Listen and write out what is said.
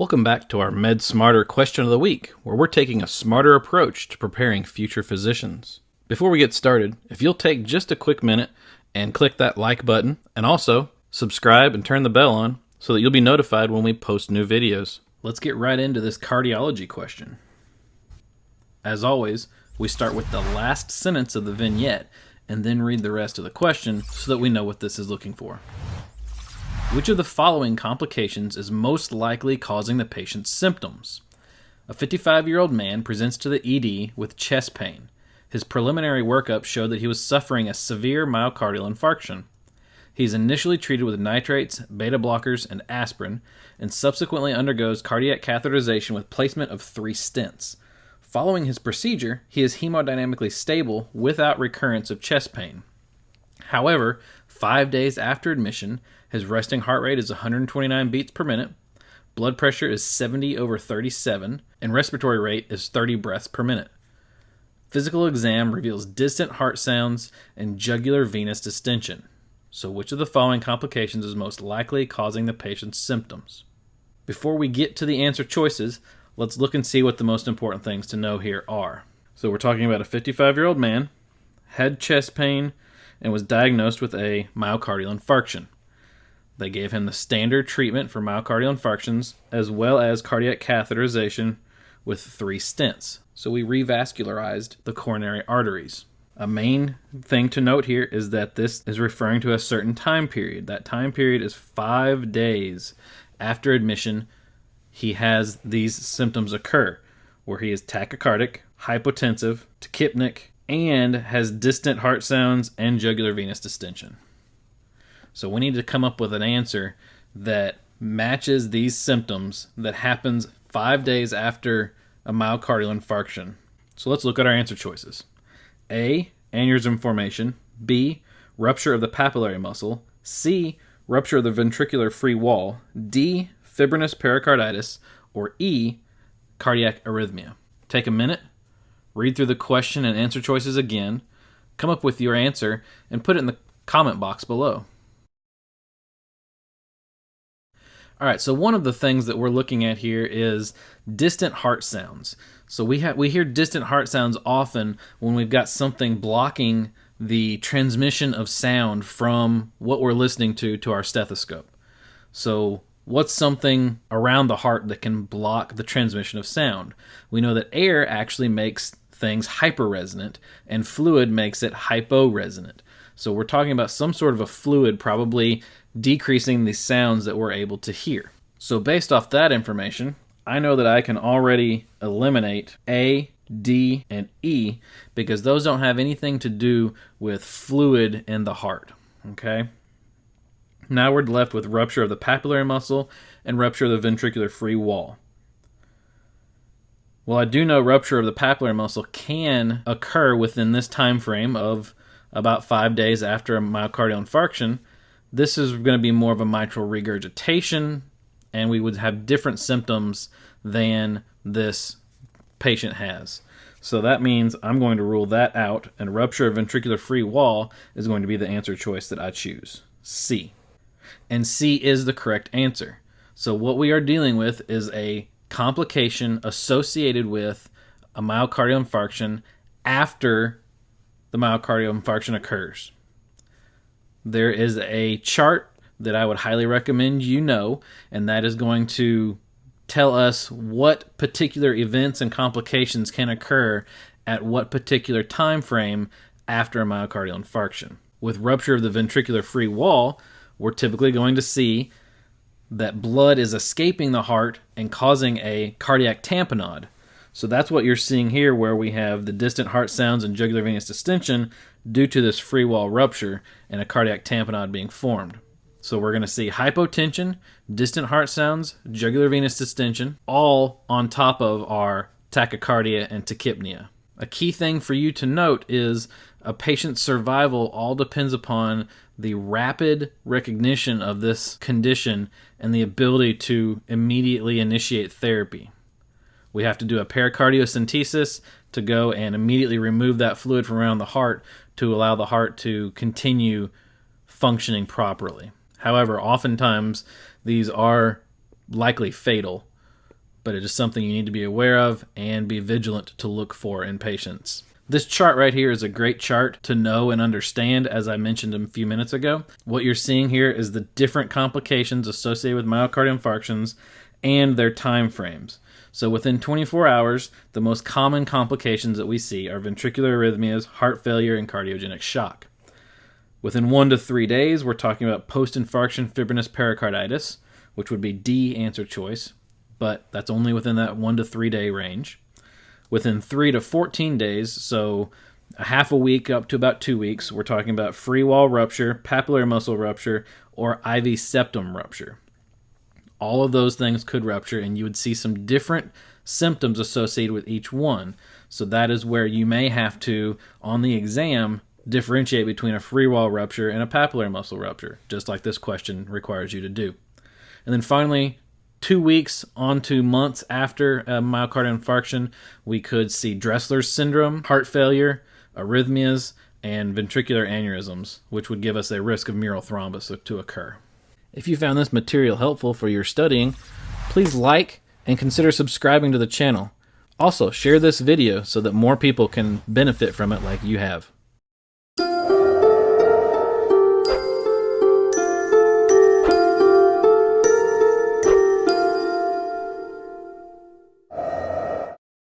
Welcome back to our Med Smarter question of the week, where we're taking a smarter approach to preparing future physicians. Before we get started, if you'll take just a quick minute and click that like button, and also subscribe and turn the bell on so that you'll be notified when we post new videos. Let's get right into this cardiology question. As always, we start with the last sentence of the vignette and then read the rest of the question so that we know what this is looking for. Which of the following complications is most likely causing the patient's symptoms? A 55 year old man presents to the ED with chest pain. His preliminary workup showed that he was suffering a severe myocardial infarction. He is initially treated with nitrates, beta blockers, and aspirin, and subsequently undergoes cardiac catheterization with placement of three stents. Following his procedure, he is hemodynamically stable without recurrence of chest pain. However, five days after admission, his resting heart rate is 129 beats per minute, blood pressure is 70 over 37, and respiratory rate is 30 breaths per minute. Physical exam reveals distant heart sounds and jugular venous distension. So, which of the following complications is most likely causing the patient's symptoms? Before we get to the answer choices, let's look and see what the most important things to know here are. So, we're talking about a 55 year old man, had chest pain, and was diagnosed with a myocardial infarction. They gave him the standard treatment for myocardial infarctions as well as cardiac catheterization with three stents. So we revascularized the coronary arteries. A main thing to note here is that this is referring to a certain time period. That time period is five days after admission. He has these symptoms occur where he is tachycardic, hypotensive, tachypneic, and has distant heart sounds and jugular venous distension. So we need to come up with an answer that matches these symptoms that happens five days after a myocardial infarction. So let's look at our answer choices. A. Aneurysm formation. B. Rupture of the papillary muscle. C. Rupture of the ventricular free wall. D. Fibrinous pericarditis. Or E. Cardiac arrhythmia. Take a minute, read through the question and answer choices again, come up with your answer, and put it in the comment box below. All right, so one of the things that we're looking at here is distant heart sounds. So we have we hear distant heart sounds often when we've got something blocking the transmission of sound from what we're listening to to our stethoscope. So what's something around the heart that can block the transmission of sound? We know that air actually makes things hyperresonant and fluid makes it hyporesonant. So we're talking about some sort of a fluid probably decreasing the sounds that we're able to hear. So, based off that information, I know that I can already eliminate A, D, and E because those don't have anything to do with fluid in the heart. Okay? Now we're left with rupture of the papillary muscle and rupture of the ventricular free wall. Well, I do know rupture of the papillary muscle can occur within this time frame of about five days after a myocardial infarction, this is going to be more of a mitral regurgitation, and we would have different symptoms than this patient has. So that means I'm going to rule that out, and rupture of ventricular free wall is going to be the answer choice that I choose C. And C is the correct answer. So what we are dealing with is a complication associated with a myocardial infarction after the myocardial infarction occurs there is a chart that I would highly recommend you know, and that is going to tell us what particular events and complications can occur at what particular time frame after a myocardial infarction. With rupture of the ventricular free wall, we're typically going to see that blood is escaping the heart and causing a cardiac tamponade. So that's what you're seeing here, where we have the distant heart sounds and jugular venous distension due to this free wall rupture and a cardiac tamponade being formed. So we're going to see hypotension, distant heart sounds, jugular venous distension, all on top of our tachycardia and tachypnea. A key thing for you to note is a patient's survival all depends upon the rapid recognition of this condition and the ability to immediately initiate therapy. We have to do a pericardiocentesis to go and immediately remove that fluid from around the heart to allow the heart to continue functioning properly. However, oftentimes these are likely fatal. but it is something you need to be aware of and be vigilant to look for in patients. This chart right here is a great chart to know and understand, as I mentioned a few minutes ago. What you're seeing here is the different complications associated with myocardial infarctions and their time frames. So within 24 hours, the most common complications that we see are ventricular arrhythmias, heart failure, and cardiogenic shock. Within one to three days, we're talking about post infarction fibrinous pericarditis, which would be D answer choice, but that's only within that one to three day range within 3 to 14 days, so a half a week up to about two weeks, we're talking about free wall rupture, papillary muscle rupture, or IV septum rupture. All of those things could rupture, and you would see some different symptoms associated with each one. So that is where you may have to, on the exam, differentiate between a free wall rupture and a papillary muscle rupture, just like this question requires you to do. And then finally, two weeks on to months after a myocardial infarction, we could see Dressler's syndrome, heart failure, arrhythmias, and ventricular aneurysms, which would give us a risk of mural thrombus to occur. If you found this material helpful for your studying, please like and consider subscribing to the channel. Also, share this video so that more people can benefit from it like you have.